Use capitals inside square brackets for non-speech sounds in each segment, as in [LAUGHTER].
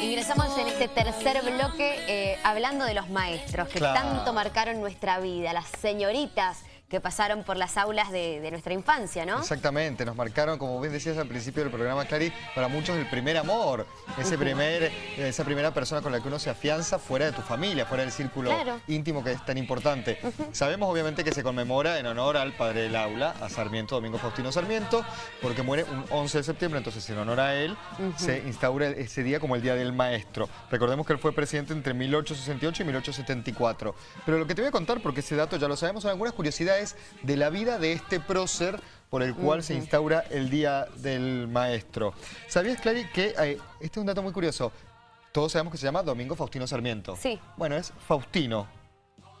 Ingresamos en este tercer bloque eh, hablando de los maestros que Claro. tanto marcaron nuestra vida, las señoritas que pasaron por las aulas de, de nuestra infancia, ¿no? Exactamente, nos marcaron, como bien decías al principio del programa, Clary, para muchos el primer amor, ese primer, esa primera persona con la que uno se afianza fuera de tu familia, fuera del círculo Claro. íntimo que es tan importante. Sabemos obviamente que se conmemora en honor al padre del aula, a Sarmiento, Domingo Faustino Sarmiento, porque muere un 11 de septiembre, entonces en honor a él se instaura ese día como el Día del Maestro. Recordemos que él fue presidente entre 1868 y 1874. Pero lo que te voy a contar, porque ese dato ya lo sabemos, son algunas curiosidades de la vida de este prócer por el cual se instaura el Día del Maestro. ¿Sabías, Clary, que eh, este es un dato muy curioso? Todos sabemos que se llama Domingo Faustino Sarmiento. Sí. Bueno, es Faustino.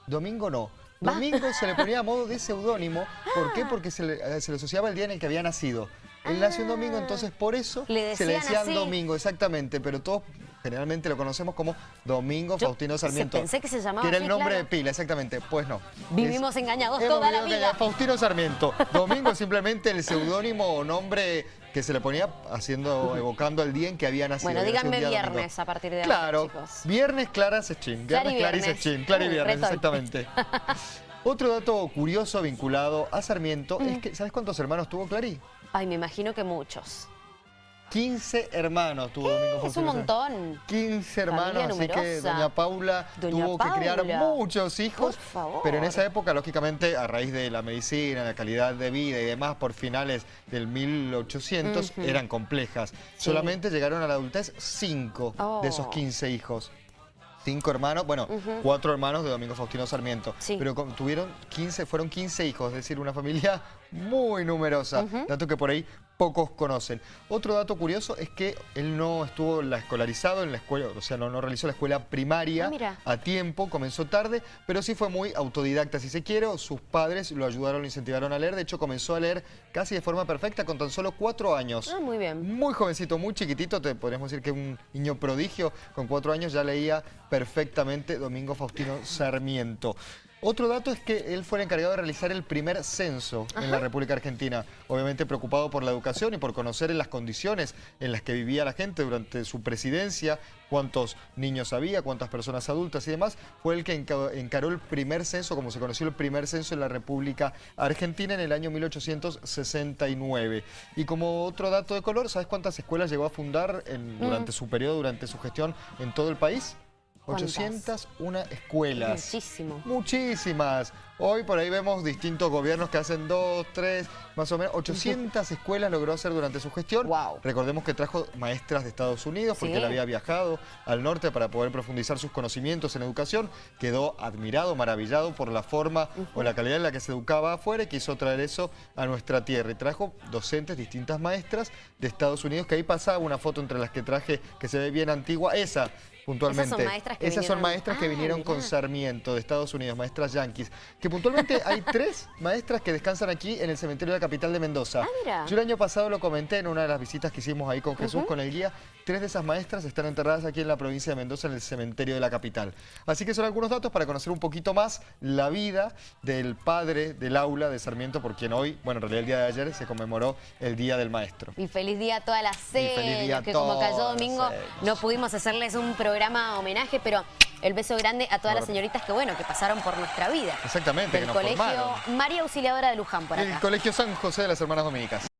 Domingo no. Domingo se le ponía a modo de [LAUGHS] seudónimo. ¿Por qué? Porque se le, eh, se le asociaba el día en el que había nacido. Él nació un domingo, entonces por eso Ah. Le se le decían así. Domingo, exactamente. Pero todos generalmente lo conocemos como Domingo Yo Faustino Sarmiento. pensé que se llamaba era el nombre claro. de pila, exactamente. Pues no. Vivimos engañados Hemos toda la vida. engañados. Faustino Sarmiento. Domingo es simplemente el seudónimo o nombre que se le ponía haciendo, evocando el día en que había nacido. Bueno, díganme domingo. viernes a partir de ahora, Claro, chicos. viernes Clara Sechín. Viernes Clara. Sechín. Clara y viernes, exactamente. [LAUGHS] Otro dato curioso vinculado a Sarmiento Mm. es que, ¿sabes cuántos hermanos tuvo Clary? Ay, me imagino que muchos. 15 hermanos tuvo Domingo Es Faustino un Sarmiento. montón. 15 hermanos, así que doña Paula Doña tuvo que criar muchos hijos. Por favor. Pero en esa época, lógicamente, a raíz de la medicina, la calidad de vida y demás, por finales del 1800, Ujú. eran complejas. Solamente llegaron a la adultez 5 Oh. de esos 15 hijos. Cinco hermanos, bueno, Ujú. cuatro hermanos de Domingo Faustino Sarmiento. Sí. Pero tuvieron 15, fueron 15 hijos, es decir, una familia muy numerosa. Ujú. Dato que por ahí pocos conocen. Otro dato curioso es que él no estuvo la escolarizado en la escuela, o sea, no, no realizó la escuela primaria Ah, mira. a tiempo, comenzó tarde, pero sí fue muy autodidacta, si se quiere. Sus padres lo ayudaron, lo incentivaron a leer. De hecho, comenzó a leer casi de forma perfecta con tan solo cuatro años. Ah, muy bien. Muy jovencito, muy chiquitito, te podríamos decir que un niño prodigio, con cuatro años ya leía perfectamente Domingo Faustino Sarmiento. Otro dato es que él fue el encargado de realizar el primer censo en la República Argentina. Obviamente preocupado por la educación y por conocer las condiciones en las que vivía la gente durante su presidencia, cuántos niños había, cuántas personas adultas y demás, fue el que enca- encaró el primer censo, como se conoció el primer censo en la República Argentina en el año 1869. Y como otro dato de color, ¿sabes cuántas escuelas llegó a fundar en- durante su periodo, durante su gestión en todo el país? ¿Cuántas? 801 escuelas. Muchísimo. Muchísimas. Hoy por ahí vemos distintos gobiernos que hacen dos, tres, más o menos. 800 escuelas logró hacer durante su gestión. Guau. Recordemos que trajo maestras de Estados Unidos porque Sí. él había viajado al norte para poder profundizar sus conocimientos en educación. Quedó admirado, maravillado por la forma o la calidad en la que se educaba afuera y quiso traer eso a nuestra tierra. Y trajo docentes, distintas maestras de Estados Unidos, que ahí pasaba una foto entre las que traje que se ve bien antigua. Esa, puntualmente. maestras que Esas son maestras que Ah, vinieron con. Sarmiento de Estados Unidos, maestras yanquis. Que puntualmente [LAUGHS] hay tres maestras que descansan aquí en el cementerio de la capital de Mendoza. Ah, mira. Yo el año pasado lo comenté en una de las visitas que hicimos ahí con Jesús, con el guía. Tres de esas maestras están enterradas aquí en la provincia de Mendoza, en el cementerio de la capital. Así que son algunos datos para conocer un poquito más la vida del padre del aula de Sarmiento, por quien hoy, bueno, en realidad el día de ayer se conmemoró el Día del Maestro. Y feliz día a todas las a que como cayó domingo no pudimos hacerles un programa homenaje, pero el beso grande a todas las señoritas que, bueno, que pasaron por nuestra vida. Exactamente, que Del nos Colegio formaron. María Auxiliadora de Luján por acá. El Colegio San José de las Hermanas Dominicas.